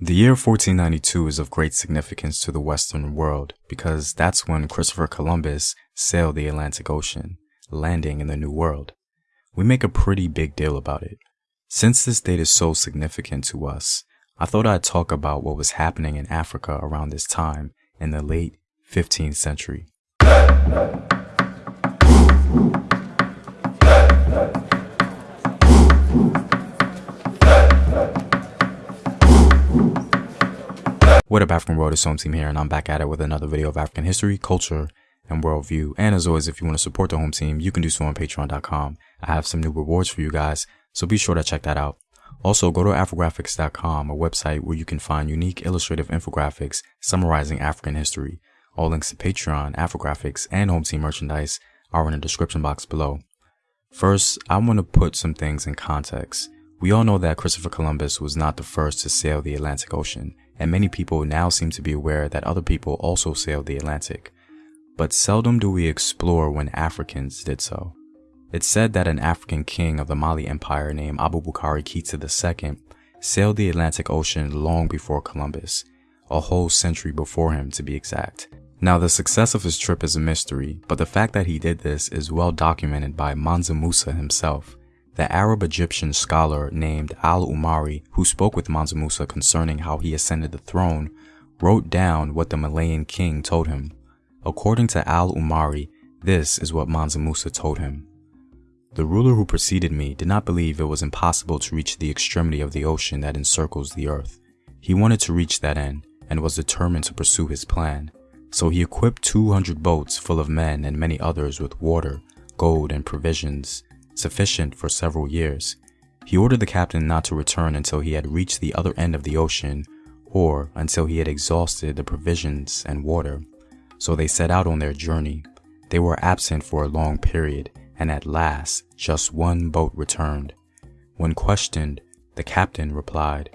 The year 1492 is of great significance to the Western world because that's when Christopher Columbus sailed the Atlantic Ocean, landing in the New World. We make a pretty big deal about it. Since this date is so significant to us, I thought I'd talk about what was happening in Africa around this time in the late 15th century. What up African world, it's Home Team here and I'm back at it with another video of African history, culture, and worldview. And as always, if you want to support the home team, you can do so on patreon.com. I have some new rewards for you guys, so be sure to check that out. Also, go to afrographics.com, a website where you can find unique illustrative infographics summarizing African history. All links to Patreon, Afrographics, and home team merchandise are in the description box below. First, I want to put some things in context. We all know that Christopher Columbus was not the first to sail the Atlantic Ocean and many people now seem to be aware that other people also sailed the Atlantic. But seldom do we explore when Africans did so. It's said that an African king of the Mali Empire named Abu Abubakar Keita II sailed the Atlantic Ocean long before Columbus, a whole century before him to be exact. Now the success of his trip is a mystery, but the fact that he did this is well documented by Mansa Musa himself. The Arab Egyptian scholar named al-Umari, who spoke with Mansa Musa concerning how he ascended the throne, wrote down what the Malian king told him. According to al-Umari, this is what Mansa Musa told him. The ruler who preceded me did not believe it was impossible to reach the extremity of the ocean that encircles the earth. He wanted to reach that end and was determined to pursue his plan. So he equipped 200 boats full of men and many others with water, gold, and provisions sufficient for several years. He ordered the captain not to return until he had reached the other end of the ocean or until he had exhausted the provisions and water. So they set out on their journey. They were absent for a long period, and at last just one boat returned. When questioned, the captain replied,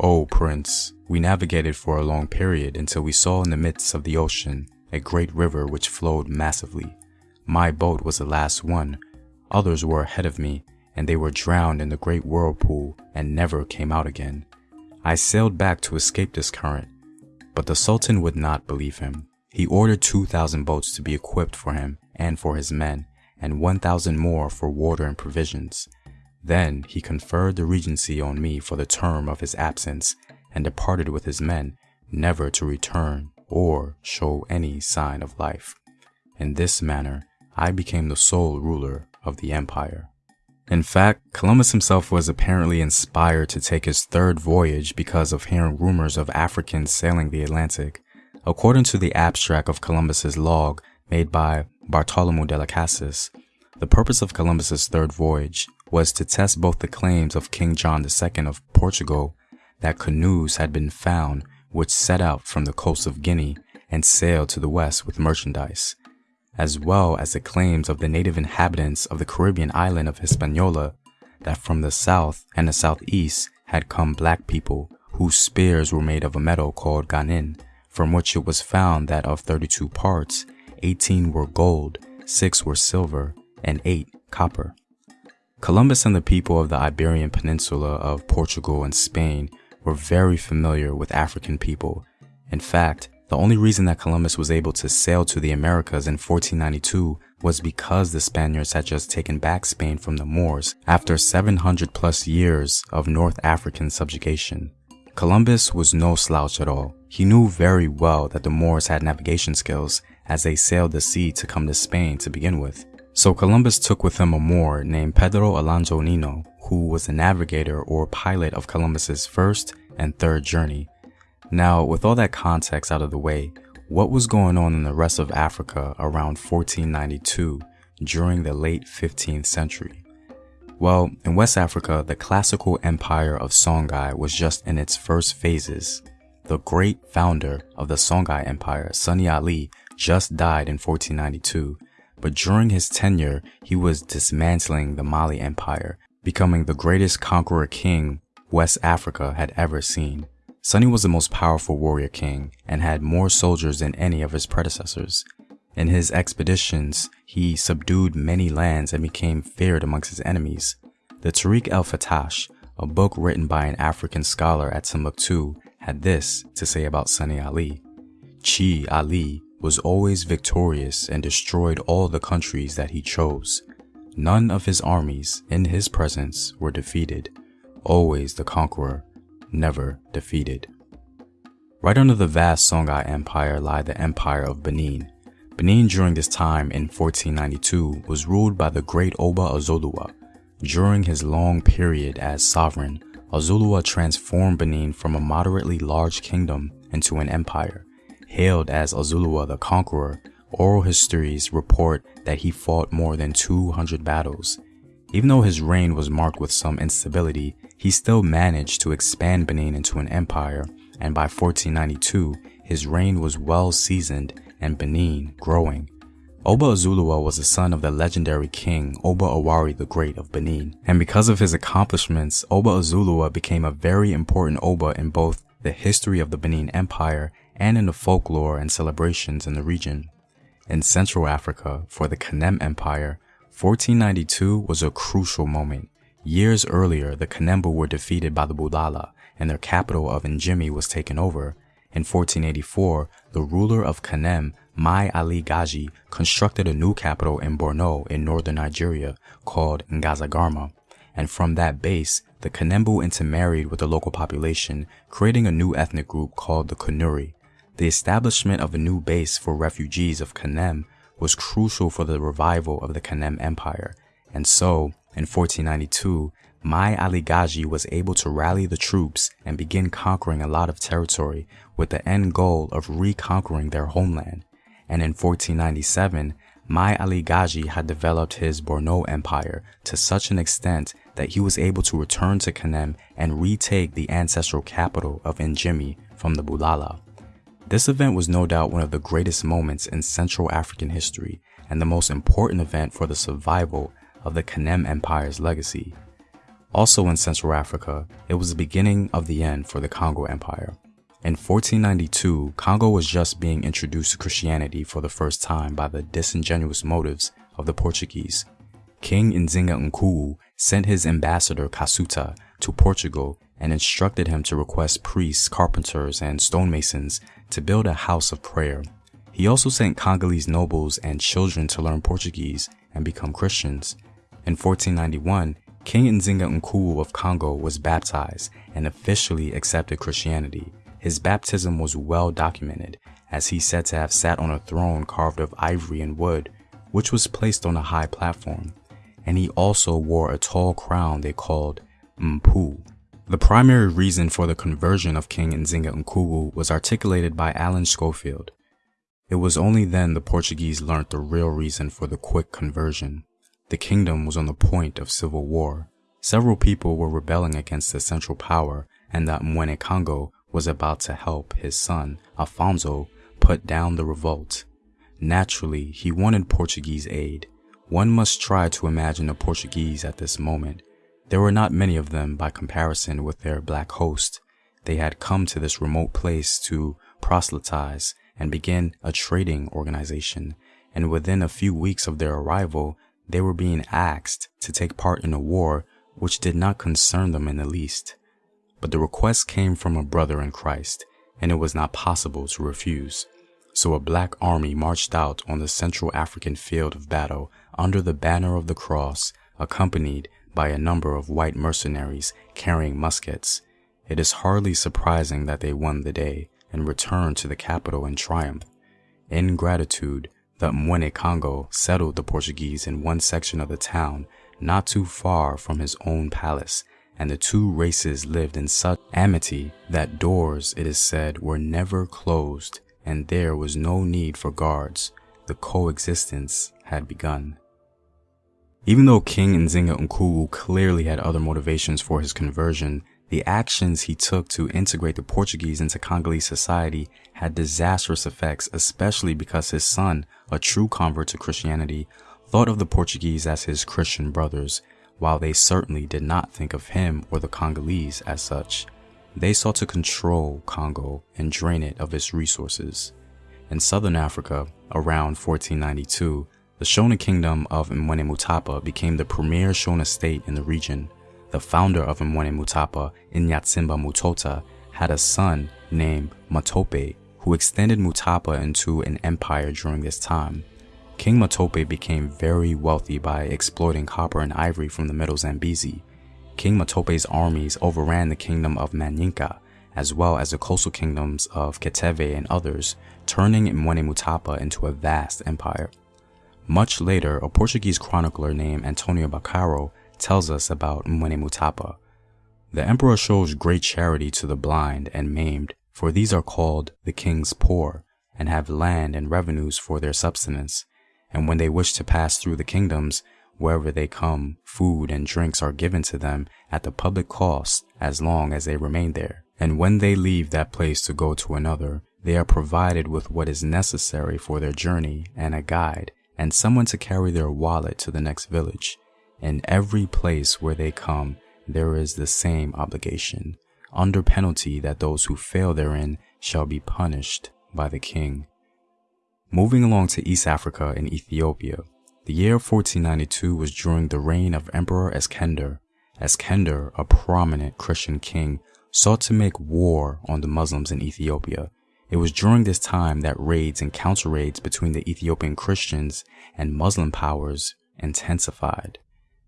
O oh, prince, we navigated for a long period until we saw in the midst of the ocean a great river which flowed massively. My boat was the last one, Others were ahead of me, and they were drowned in the great whirlpool and never came out again. I sailed back to escape this current, but the Sultan would not believe him. He ordered 2,000 boats to be equipped for him and for his men, and 1,000 more for water and provisions. Then he conferred the regency on me for the term of his absence, and departed with his men, never to return or show any sign of life. In this manner, I became the sole ruler of the empire. In fact, Columbus himself was apparently inspired to take his third voyage because of hearing rumors of Africans sailing the Atlantic. According to the abstract of Columbus's log made by Bartolomé de las Casas, the purpose of Columbus's third voyage was to test both the claims of King John II of Portugal that canoes had been found which set out from the coast of Guinea and sailed to the west with merchandise, as well as the claims of the native inhabitants of the Caribbean island of Hispaniola that from the south and the southeast had come black people whose spears were made of a metal called guanín, from which it was found that of 32 parts, 18 were gold, 6 were silver, and 8 copper. Columbus and the people of the Iberian Peninsula of Portugal and Spain were very familiar with African people. In fact, the only reason that Columbus was able to sail to the Americas in 1492 was because the Spaniards had just taken back Spain from the Moors after 700 plus years of North African subjugation. Columbus was no slouch at all. He knew very well that the Moors had navigation skills as they sailed the sea to come to Spain to begin with. So Columbus took with him a Moor named Pedro Alonso Nino, who was the navigator or pilot of Columbus's first and third journey now, with all that context out of the way, what was going on in the rest of Africa around 1492 during the late 15th century? Well, in West Africa, the classical empire of Songhai was just in its first phases. The great founder of the Songhai Empire, Sunni Ali, just died in 1492, but during his tenure, he was dismantling the Mali Empire, becoming the greatest conqueror king West Africa had ever seen. Sunni was the most powerful warrior king and had more soldiers than any of his predecessors. In his expeditions, he subdued many lands and became feared amongst his enemies. The Tariq el-Fatash, a book written by an African scholar at Timbuktu, had this to say about Sunni Ali. Chi Ali was always victorious and destroyed all the countries that he chose. None of his armies in his presence were defeated. Always the conqueror, never defeated. Right under the vast Songhai Empire lie the Empire of Benin. Benin during this time in 1492 was ruled by the great Oba Ozoluwa. During his long period as sovereign, Ozoluwa transformed Benin from a moderately large kingdom into an empire. Hailed as Ozoluwa the Conqueror, oral histories report that he fought more than 200 battles. Even though his reign was marked with some instability, he still managed to expand Benin into an empire and by 1492, his reign was well seasoned and Benin growing. Oba Ozoluwa was the son of the legendary king Oba Ewuare the Great of Benin, and because of his accomplishments, Oba Ozoluwa became a very important Oba in both the history of the Benin Empire and in the folklore and celebrations in the region. In Central Africa, for the Kanem Empire, 1492 was a crucial moment. Years earlier, the Kanembu were defeated by the Bulala and their capital of Njimi was taken over. In 1484, the ruler of Kanem, Mai Ali Gaji, constructed a new capital in Borno in northern Nigeria called Ngazargamu. And from that base, the Kanembu intermarried with the local population, creating a new ethnic group called the Kanuri. The establishment of a new base for refugees of Kanem was crucial for the revival of the Kanem Empire. And so, in 1492, Mai Ali Gaji was able to rally the troops and begin conquering a lot of territory with the end goal of reconquering their homeland. And in 1497, Mai Ali Gaji had developed his Borno Empire to such an extent that he was able to return to Kanem and retake the ancestral capital of Njimi from the Bulala. This event was no doubt one of the greatest moments in Central African history and the most important event for the survival of the Kanem Empire's legacy. Also in Central Africa, it was the beginning of the end for the Congo Empire. In 1492, Congo was just being introduced to Christianity for the first time by the disingenuous motives of the Portuguese. King Nzinga Nkuwu sent his ambassador Kasuta to Portugal and instructed him to request priests, carpenters, and stonemasons to build a house of prayer. He also sent Congolese nobles and children to learn Portuguese and become Christians. In 1491, King Nzinga Nkuwu of Congo was baptized and officially accepted Christianity. His baptism was well documented, as he said to have sat on a throne carved of ivory and wood, which was placed on a high platform, and he also wore a tall crown they called Mpu. The primary reason for the conversion of King Nzinga Nkuwu was articulated by Alan Schofield. It was only then the Portuguese learnt the real reason for the quick conversion. The kingdom was on the point of civil war. Several people were rebelling against the central power and that Mwene Congo was about to help his son, Alfonso, put down the revolt. Naturally, he wanted Portuguese aid. One must try to imagine the Portuguese at this moment. There were not many of them by comparison with their black host. They had come to this remote place to proselytize and begin a trading organization, and within a few weeks of their arrival, they were being asked to take part in a war which did not concern them in the least. But the request came from a brother in Christ, and it was not possible to refuse. So a black army marched out on the Central African field of battle under the banner of the cross, accompanied by a number of white mercenaries carrying muskets. It is hardly surprising that they won the day and returned to the capital in triumph. In gratitude, the Mwene Congo settled the Portuguese in one section of the town not too far from his own palace, and the two races lived in such amity that doors, it is said, were never closed, and there was no need for guards. The coexistence had begun. Even though King Nzinga Nkuwu clearly had other motivations for his conversion, the actions he took to integrate the Portuguese into Congolese society had disastrous effects, especially because his son, a true convert to Christianity, thought of the Portuguese as his Christian brothers, while they certainly did not think of him or the Congolese as such. They sought to control Congo and drain it of its resources. In southern Africa, around 1492, the Shona kingdom of Mwene Mutapa became the premier Shona state in the region the founder of Mwene Mutapa, Inyatsimba Mutota, had a son, named Matope, who extended Mutapa into an empire during this time. King Matope became very wealthy by exploiting copper and ivory from the Middle Zambezi. King Matope's armies overran the kingdom of Manyika, as well as the coastal kingdoms of Kiteve and others, turning Mwene Mutapa into a vast empire. Much later, a Portuguese chronicler named Antonio Bocarro tells us about Mwene Mutapa. The emperor shows great charity to the blind and maimed, for these are called the king's poor, and have land and revenues for their subsistence. And when they wish to pass through the kingdoms, wherever they come, food and drinks are given to them at the public cost as long as they remain there. And when they leave that place to go to another, they are provided with what is necessary for their journey and a guide, and someone to carry their wallet to the next village. In every place where they come, there is the same obligation, under penalty that those who fail therein shall be punished by the king. Moving along to East Africa and Ethiopia, the year 1492 was during the reign of Emperor Eskender. Eskender, a prominent Christian king, sought to make war on the Muslims in Ethiopia it was during this time that raids and counter raids between the Ethiopian Christians and Muslim powers intensified.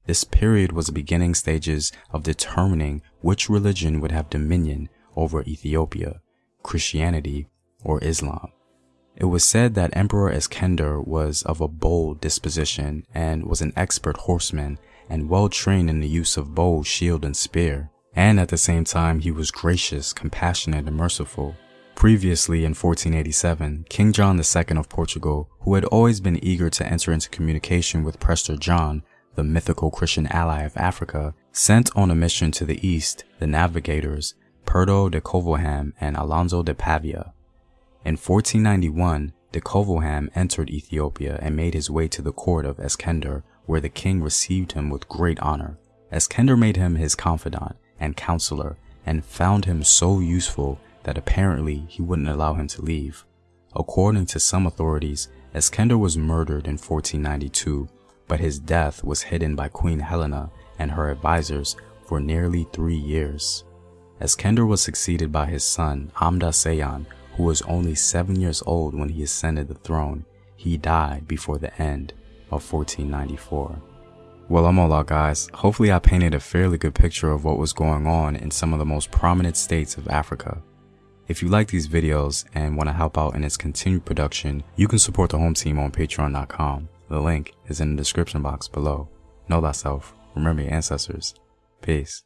This period was the beginning stages of determining which religion would have dominion over Ethiopia, Christianity or Islam. It was said that Emperor Eskender was of a bold disposition and was an expert horseman and well trained in the use of bow, shield, and spear. And at the same time, he was gracious, compassionate, and merciful. Previously in 1487, King John II of Portugal, who had always been eager to enter into communication with Prester John, the mythical Christian ally of Africa, sent on a mission to the east the navigators Pedro de Covilham and Alonso de Paiva. In 1491, de Covilham entered Ethiopia and made his way to the court of Eskender, where the king received him with great honor. Eskender made him his confidant and counselor and found him so useful that apparently he wouldn't allow him to leave. According to some authorities, Eskender was murdered in 1492, but his death was hidden by Queen Helena and her advisors for nearly three years. As Eskender was succeeded by his son Amda Seyon, who was only seven years old when he ascended the throne. He died before the end of 1494. Well, I'm all out guys. Hopefully I painted a fairly good picture of what was going on in some of the most prominent states of Africa. If you like these videos and want to help out in its continued production, you can support the home team on patreon.com. The link is in the description box below. Know thyself. Remember your ancestors. Peace.